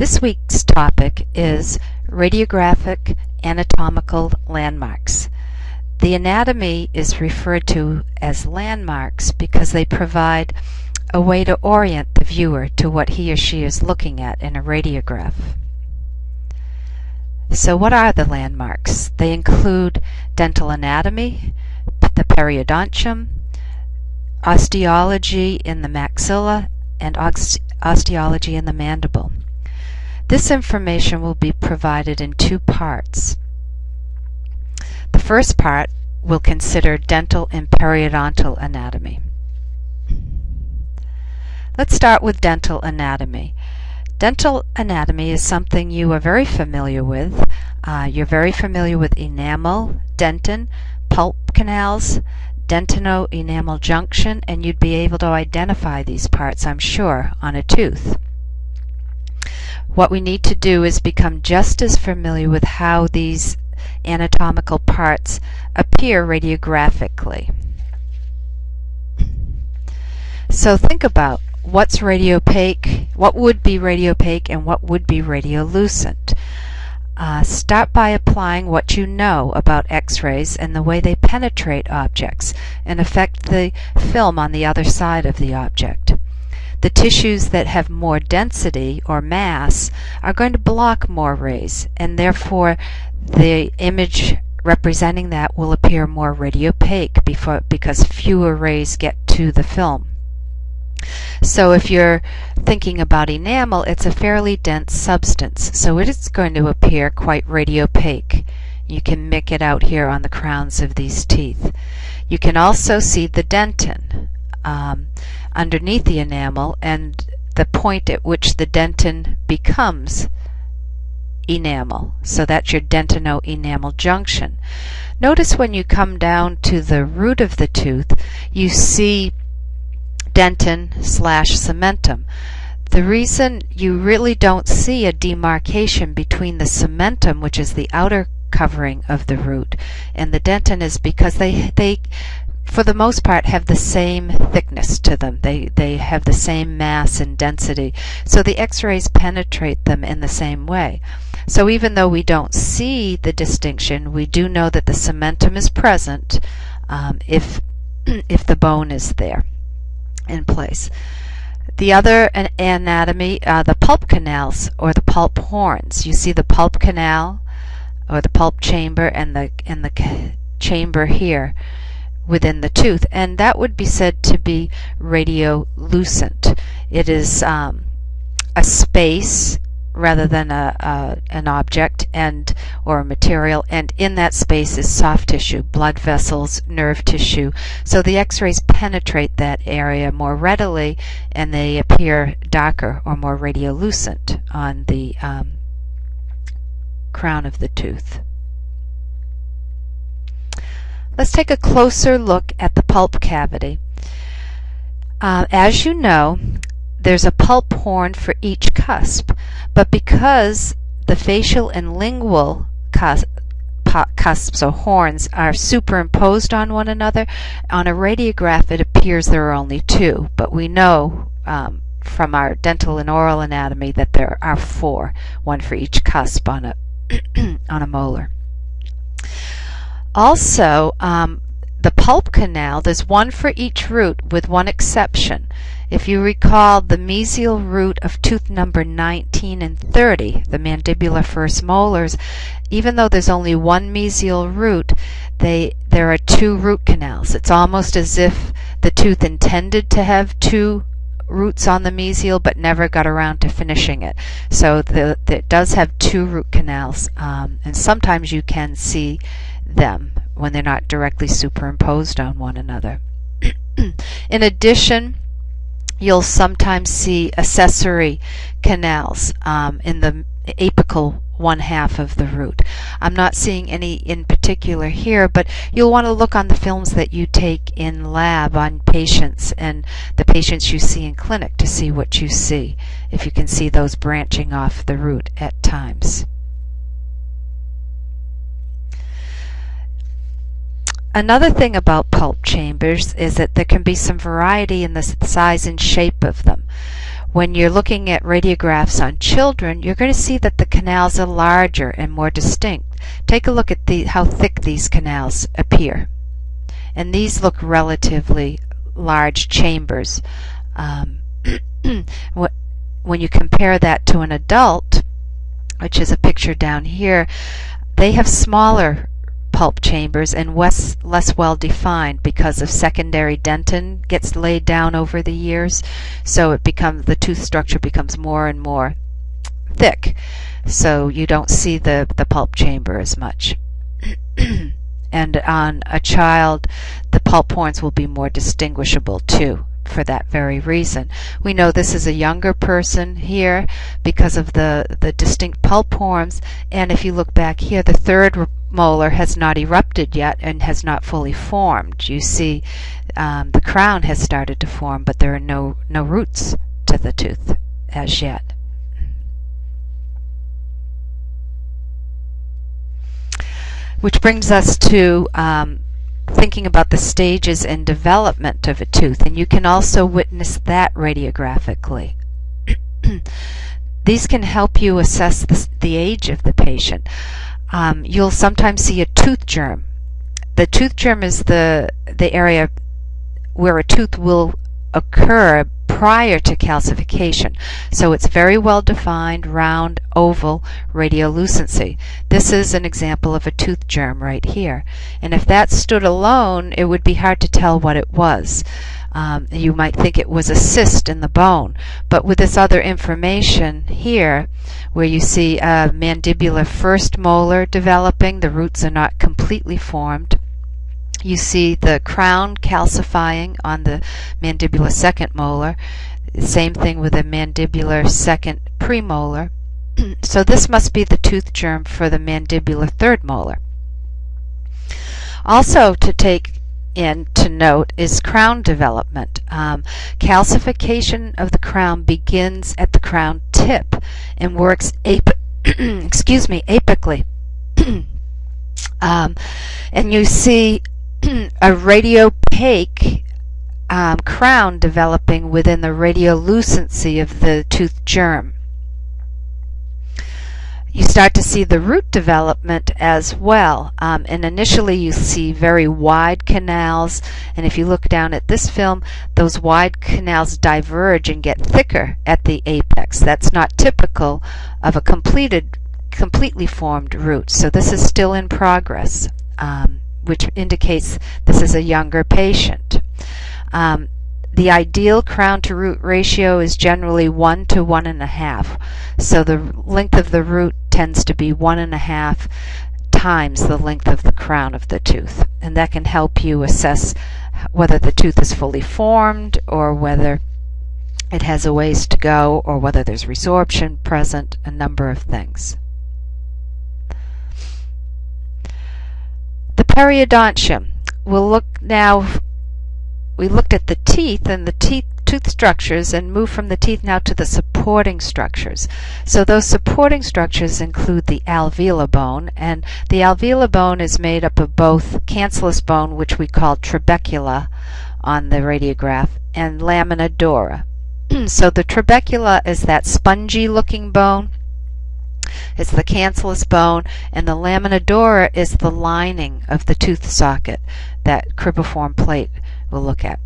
This week's topic is radiographic anatomical landmarks. The anatomy is referred to as landmarks because they provide a way to orient the viewer to what he or she is looking at in a radiograph. So what are the landmarks? They include dental anatomy, the periodontium, osteology in the maxilla, and osteology in the mandible. This information will be provided in two parts. The first part will consider dental and periodontal anatomy. Let's start with dental anatomy. Dental anatomy is something you are very familiar with. Uh, you're very familiar with enamel, dentin, pulp canals, dentino-enamel junction, and you'd be able to identify these parts, I'm sure, on a tooth. What we need to do is become just as familiar with how these anatomical parts appear radiographically. So think about what's radiopaque, what would be radiopaque, and what would be radiolucent. Uh, start by applying what you know about X-rays and the way they penetrate objects and affect the film on the other side of the object. The tissues that have more density or mass are going to block more rays and therefore the image representing that will appear more radiopaque before, because fewer rays get to the film. So if you're thinking about enamel, it's a fairly dense substance, so it is going to appear quite radiopaque. You can make it out here on the crowns of these teeth. You can also see the dentin. Um, underneath the enamel and the point at which the dentin becomes enamel. So that's your dentino-enamel junction. Notice when you come down to the root of the tooth, you see dentin slash cementum. The reason you really don't see a demarcation between the cementum, which is the outer covering of the root, and the dentin is because they, they for the most part have the same thickness to them. They, they have the same mass and density. So the x-rays penetrate them in the same way. So even though we don't see the distinction, we do know that the cementum is present um, if, if the bone is there in place. The other anatomy, uh, the pulp canals or the pulp horns. You see the pulp canal or the pulp chamber and the, and the chamber here within the tooth, and that would be said to be radiolucent. It is um, a space rather than a, a, an object and or a material and in that space is soft tissue blood vessels nerve tissue so the x-rays penetrate that area more readily and they appear darker or more radiolucent on the um, crown of the tooth Let's take a closer look at the pulp cavity. Uh, as you know, there's a pulp horn for each cusp, but because the facial and lingual cusp, cusps or horns are superimposed on one another, on a radiograph it appears there are only two, but we know um, from our dental and oral anatomy that there are four, one for each cusp on a, on a molar. Also, um, the pulp canal, there's one for each root with one exception. If you recall the mesial root of tooth number 19 and 30, the mandibular first molars, even though there's only one mesial root, they, there are two root canals. It's almost as if the tooth intended to have two roots on the mesial but never got around to finishing it. So the, the it does have two root canals um, and sometimes you can see them when they're not directly superimposed on one another. In addition, you'll sometimes see accessory canals um, in the apical one half of the root. I'm not seeing any in particular here, but you'll want to look on the films that you take in lab on patients and the patients you see in clinic to see what you see, if you can see those branching off the root at times. Another thing about pulp chambers is that there can be some variety in the size and shape of them. When you're looking at radiographs on children, you're going to see that the canals are larger and more distinct. Take a look at the, how thick these canals appear. And these look relatively large chambers. Um, when you compare that to an adult, which is a picture down here, they have smaller pulp chambers and less, less well defined because of secondary dentin gets laid down over the years. So it becomes the tooth structure becomes more and more thick. So you don't see the, the pulp chamber as much. and on a child, the pulp horns will be more distinguishable too for that very reason. We know this is a younger person here because of the, the distinct pulp horns, and if you look back here, the third molar has not erupted yet and has not fully formed. You see um, the crown has started to form, but there are no, no roots to the tooth as yet. Which brings us to um, thinking about the stages in development of a tooth, and you can also witness that radiographically. These can help you assess the, the age of the patient. Um, you'll sometimes see a tooth germ. The tooth germ is the, the area where a tooth will occur prior to calcification. So it's very well defined, round, oval radiolucency. This is an example of a tooth germ right here. And if that stood alone, it would be hard to tell what it was. Um, you might think it was a cyst in the bone. But with this other information here, where you see a mandibular first molar developing, the roots are not completely formed, you see the crown calcifying on the mandibular second molar. Same thing with the mandibular second premolar. so this must be the tooth germ for the mandibular third molar. Also to take in to note is crown development. Um, calcification of the crown begins at the crown tip and works excuse me apically. um, and you see a radiopaque um, crown developing within the radiolucency of the tooth germ. You start to see the root development as well. Um, and initially you see very wide canals. And if you look down at this film, those wide canals diverge and get thicker at the apex. That's not typical of a completed, completely formed root. So this is still in progress. Um, which indicates this is a younger patient. Um, the ideal crown to root ratio is generally 1 to 1.5. So the length of the root tends to be 1.5 times the length of the crown of the tooth. And that can help you assess whether the tooth is fully formed or whether it has a ways to go or whether there's resorption present, a number of things. The periodontium. We'll look now, we looked at the teeth and the teeth tooth structures and move from the teeth now to the supporting structures. So those supporting structures include the alveolar bone, and the alveolar bone is made up of both cancellous bone, which we call trabecula on the radiograph, and lamina dura. so the trabecula is that spongy looking bone it's the cancellous bone, and the lamina dura is the lining of the tooth socket that cribriform plate we'll look at.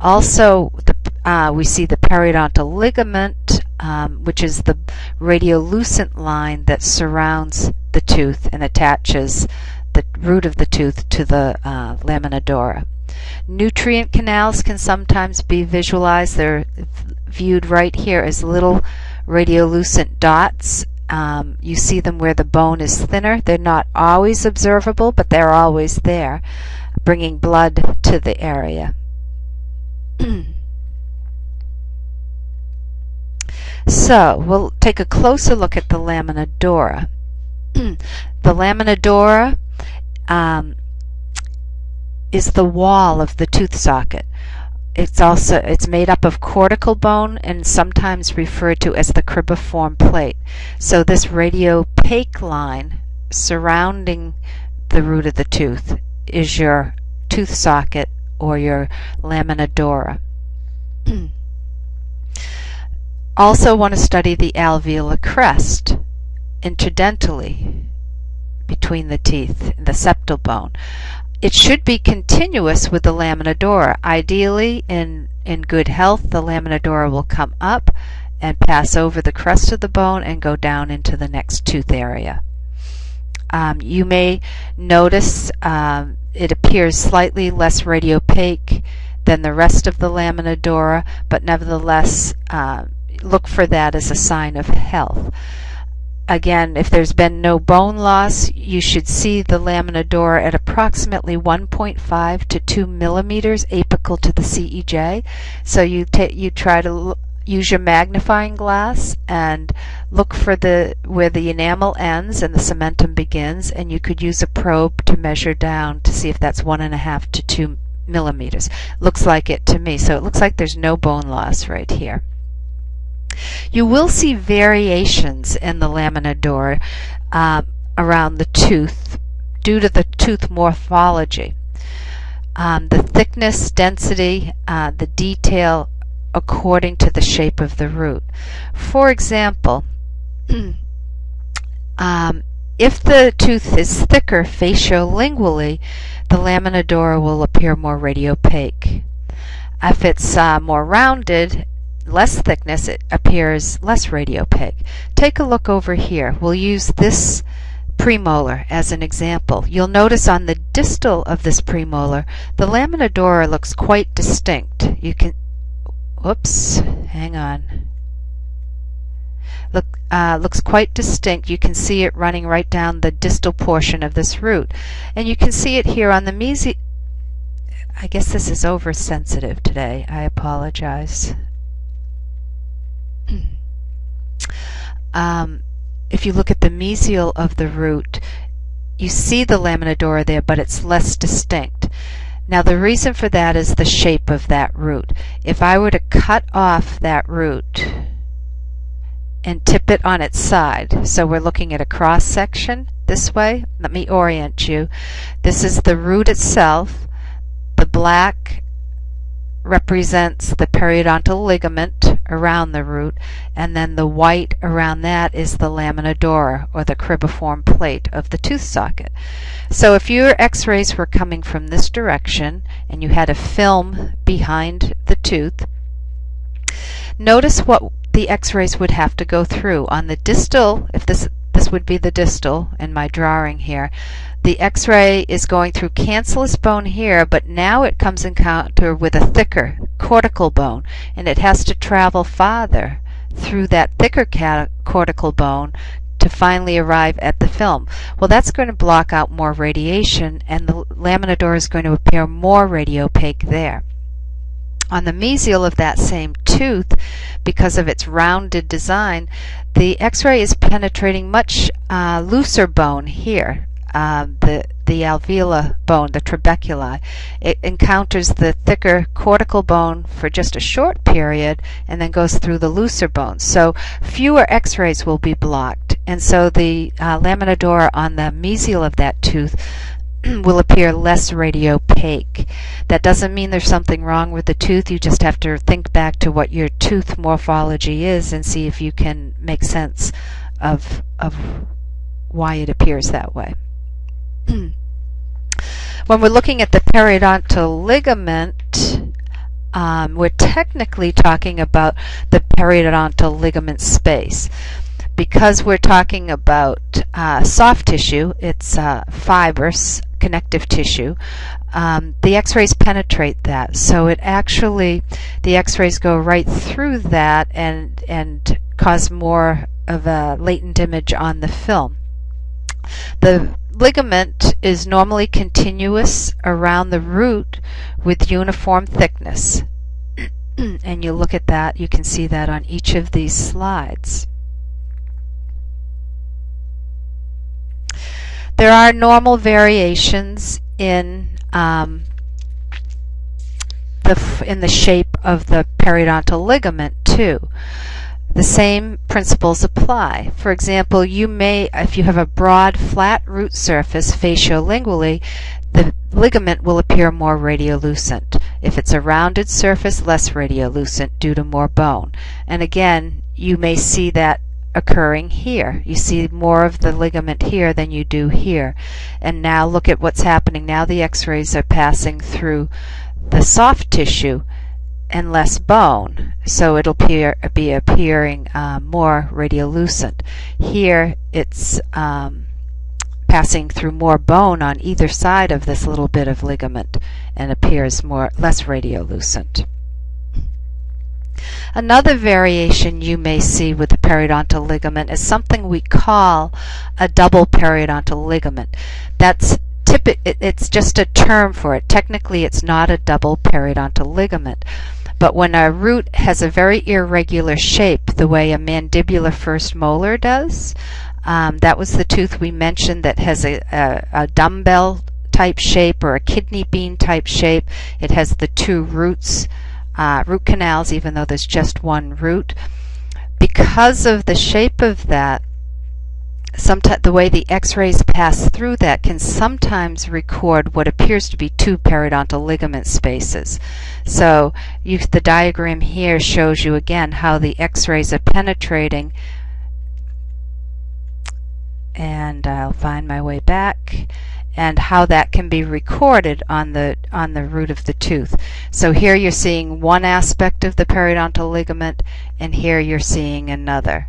Also, the, uh, we see the periodontal ligament, um, which is the radiolucent line that surrounds the tooth and attaches the root of the tooth to the uh, lamina dura. Nutrient canals can sometimes be visualized. They're viewed right here as little radiolucent dots um, you see them where the bone is thinner. They're not always observable, but they're always there, bringing blood to the area. so we'll take a closer look at the lamina dura. the lamina dura um, is the wall of the tooth socket. It's also it's made up of cortical bone and sometimes referred to as the cribriform plate. So this radiopaque line surrounding the root of the tooth is your tooth socket or your lamina dura. also want to study the alveolar crest interdentally between the teeth, the septal bone. It should be continuous with the lamina dura. Ideally, in, in good health, the lamina dura will come up and pass over the crest of the bone and go down into the next tooth area. Um, you may notice um, it appears slightly less radiopaque than the rest of the lamina dura, but nevertheless, uh, look for that as a sign of health. Again, if there's been no bone loss, you should see the lamina dura at approximately 1.5 to 2 millimeters apical to the CEJ. So you you try to use your magnifying glass and look for the where the enamel ends and the cementum begins, and you could use a probe to measure down to see if that's one and a half to two millimeters. Looks like it to me. So it looks like there's no bone loss right here. You will see variations in the lamina dura uh, around the tooth due to the tooth morphology. Um, the thickness, density, uh, the detail according to the shape of the root. For example, um, if the tooth is thicker faciolingually, the lamina dura will appear more radiopaque. If it's uh, more rounded, less thickness, it appears less radiopaque. Take a look over here. We'll use this premolar as an example. You'll notice on the distal of this premolar, the lamina dura looks quite distinct. You can, whoops, hang on. Look, uh, looks quite distinct. You can see it running right down the distal portion of this root. And you can see it here on the mesi... I guess this is oversensitive today. I apologize. um, if you look at the mesial of the root, you see the lamina dura there, but it's less distinct. Now the reason for that is the shape of that root. If I were to cut off that root and tip it on its side, so we're looking at a cross section this way, let me orient you. This is the root itself. The black represents the periodontal ligament around the root, and then the white around that is the lamina dura, or the cribriform plate of the tooth socket. So if your x-rays were coming from this direction, and you had a film behind the tooth, notice what the x-rays would have to go through. On the distal, if this this would be the distal in my drawing here. The x-ray is going through cancellous bone here, but now it comes in encounter with a thicker cortical bone, and it has to travel farther through that thicker cortical bone to finally arrive at the film. Well, that's going to block out more radiation, and the lamina dura is going to appear more radiopaque there. On the mesial of that same tooth, because of its rounded design, the x-ray is penetrating much uh, looser bone here, uh, the, the alveolar bone, the trabeculae. It encounters the thicker cortical bone for just a short period and then goes through the looser bones. So fewer x-rays will be blocked. And so the uh, lamina dura on the mesial of that tooth will appear less radiopaque. That doesn't mean there's something wrong with the tooth. You just have to think back to what your tooth morphology is and see if you can make sense of, of why it appears that way. when we're looking at the periodontal ligament, um, we're technically talking about the periodontal ligament space because we're talking about uh, soft tissue, it's uh, fibrous connective tissue, um, the x-rays penetrate that. So it actually, the x-rays go right through that and, and cause more of a latent image on the film. The ligament is normally continuous around the root with uniform thickness. and you look at that, you can see that on each of these slides. There are normal variations in um, the in the shape of the periodontal ligament too. The same principles apply. For example, you may, if you have a broad, flat root surface faciolingually, the ligament will appear more radiolucent. If it's a rounded surface, less radiolucent due to more bone. And again, you may see that occurring here. You see more of the ligament here than you do here. And now look at what's happening. Now the x-rays are passing through the soft tissue and less bone, so it'll appear, be appearing uh, more radiolucent. Here it's um, passing through more bone on either side of this little bit of ligament and appears more less radiolucent. Another variation you may see with the periodontal ligament is something we call a double periodontal ligament. That's it's just a term for it. Technically, it's not a double periodontal ligament. But when a root has a very irregular shape, the way a mandibular first molar does, um, that was the tooth we mentioned that has a, a, a dumbbell type shape or a kidney bean type shape. It has the two roots uh, root canals, even though there's just one root. Because of the shape of that, sometimes the way the x-rays pass through that can sometimes record what appears to be two periodontal ligament spaces. So you, the diagram here shows you again how the x-rays are penetrating and I'll find my way back and how that can be recorded on the on the root of the tooth. So here you're seeing one aspect of the periodontal ligament and here you're seeing another.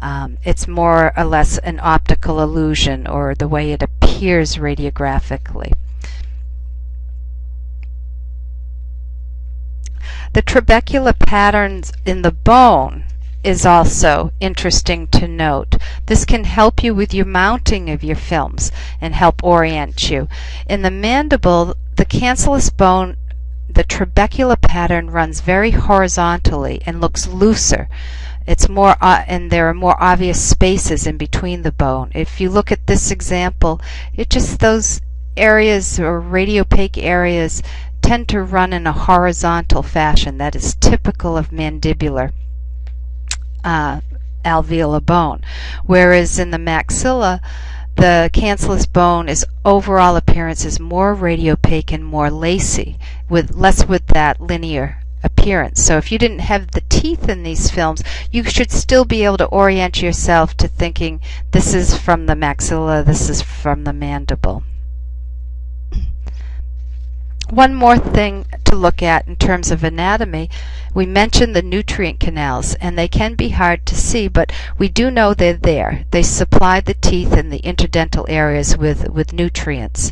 Um, it's more or less an optical illusion or the way it appears radiographically. The trabecular patterns in the bone is also interesting to note. This can help you with your mounting of your films and help orient you. In the mandible, the cancellous bone, the trabecular pattern runs very horizontally and looks looser. It's more, uh, and there are more obvious spaces in between the bone. If you look at this example, it just those areas or radiopaque areas tend to run in a horizontal fashion that is typical of mandibular uh, alveolar bone. Whereas in the maxilla, the cancellous bone is overall appearance is more radiopaque and more lacy, with less with that linear appearance. So if you didn't have the teeth in these films, you should still be able to orient yourself to thinking this is from the maxilla, this is from the mandible. One more thing to look at in terms of anatomy, we mentioned the nutrient canals, and they can be hard to see, but we do know they're there. They supply the teeth and the interdental areas with, with nutrients.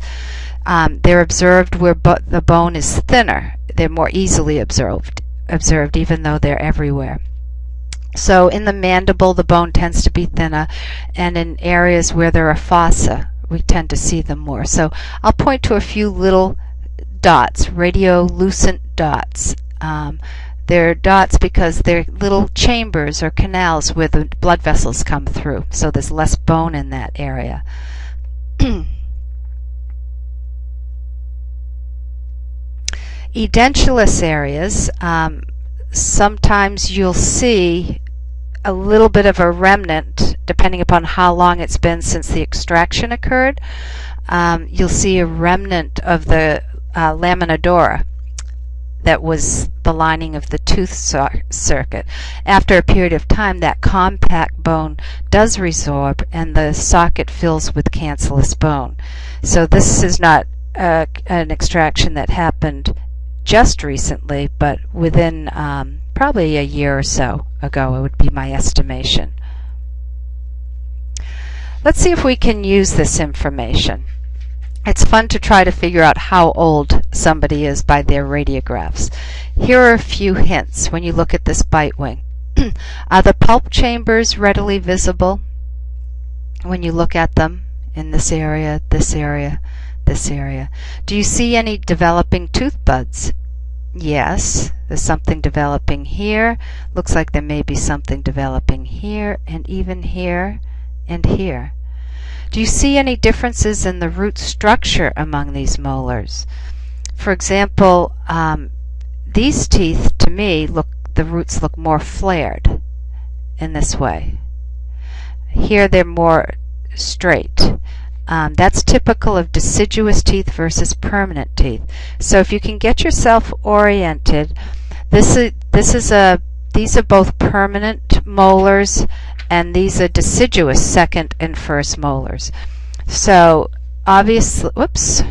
Um, they're observed where the bone is thinner. They're more easily observed, observed even though they're everywhere. So in the mandible, the bone tends to be thinner, and in areas where there are fossa, we tend to see them more. So I'll point to a few little dots, radiolucent dots. Um, they're dots because they're little chambers or canals where the blood vessels come through, so there's less bone in that area. Edentulous areas, um, sometimes you'll see a little bit of a remnant, depending upon how long it's been since the extraction occurred. Um, you'll see a remnant of the uh, lamina dura that was the lining of the tooth socket. After a period of time, that compact bone does resorb and the socket fills with cancellous bone. So this is not uh, an extraction that happened just recently, but within um, probably a year or so ago, it would be my estimation. Let's see if we can use this information. It's fun to try to figure out how old somebody is by their radiographs. Here are a few hints when you look at this bite wing. are the pulp chambers readily visible when you look at them in this area, this area, this area? Do you see any developing tooth buds? Yes, there's something developing here. Looks like there may be something developing here and even here and here. Do you see any differences in the root structure among these molars? For example, um, these teeth, to me, look the roots look more flared in this way. Here they're more straight. Um, that's typical of deciduous teeth versus permanent teeth. So if you can get yourself oriented, this is this is a these are both permanent molars, and these are deciduous second and first molars. So obviously, whoops,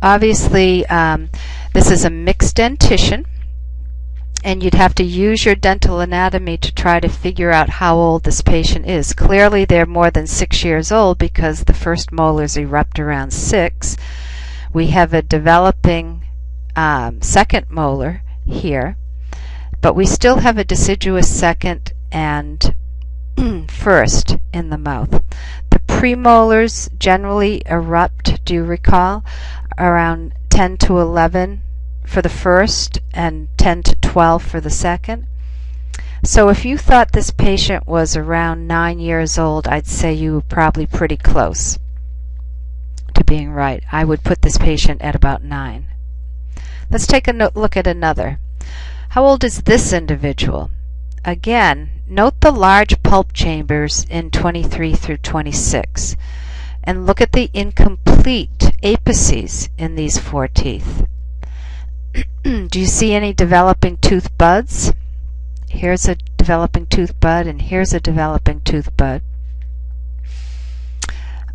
obviously um, this is a mixed dentition and you'd have to use your dental anatomy to try to figure out how old this patient is. Clearly they're more than six years old because the first molars erupt around six. We have a developing um, second molar here, but we still have a deciduous second and first in the mouth. The premolars generally erupt, do you recall, around 10 to 11 for the first and 10 to 12 for the second. So if you thought this patient was around 9 years old, I'd say you were probably pretty close to being right. I would put this patient at about 9. Let's take a look at another. How old is this individual? Again, note the large pulp chambers in 23 through 26 and look at the incomplete apices in these four teeth. Do you see any developing tooth buds? Here's a developing tooth bud and here's a developing tooth bud.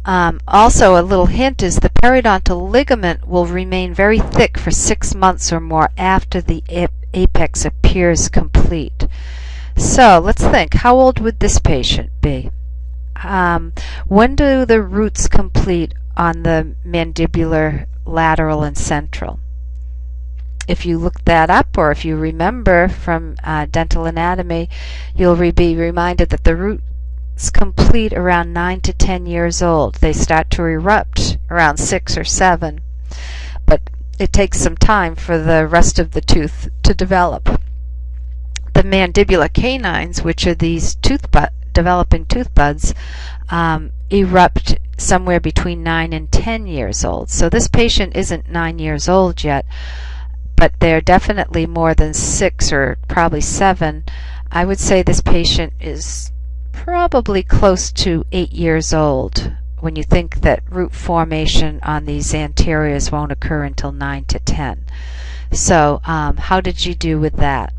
Um, also, a little hint is the periodontal ligament will remain very thick for six months or more after the ap apex appears complete. So let's think, how old would this patient be? Um, when do the roots complete on the mandibular lateral and central? If you look that up or if you remember from uh, dental anatomy, you'll re be reminded that the roots complete around 9 to 10 years old. They start to erupt around 6 or 7, but it takes some time for the rest of the tooth to develop. The mandibular canines, which are these tooth developing tooth buds, um, erupt somewhere between 9 and 10 years old. So this patient isn't 9 years old yet, but they're definitely more than six or probably seven. I would say this patient is probably close to eight years old when you think that root formation on these anteriors won't occur until 9 to 10. So um, how did you do with that?